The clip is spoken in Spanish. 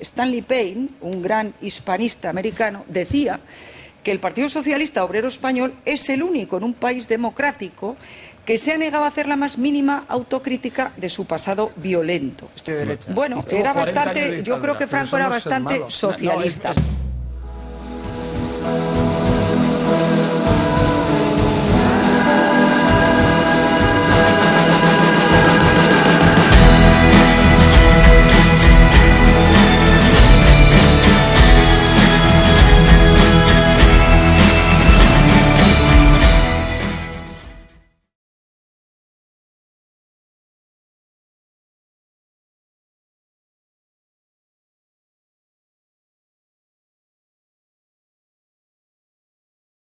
Stanley Payne, un gran hispanista americano, decía que el Partido Socialista Obrero Español es el único en un país democrático que se ha negado a hacer la más mínima autocrítica de su pasado violento. Bueno, era bastante, yo creo que Franco era bastante socialista.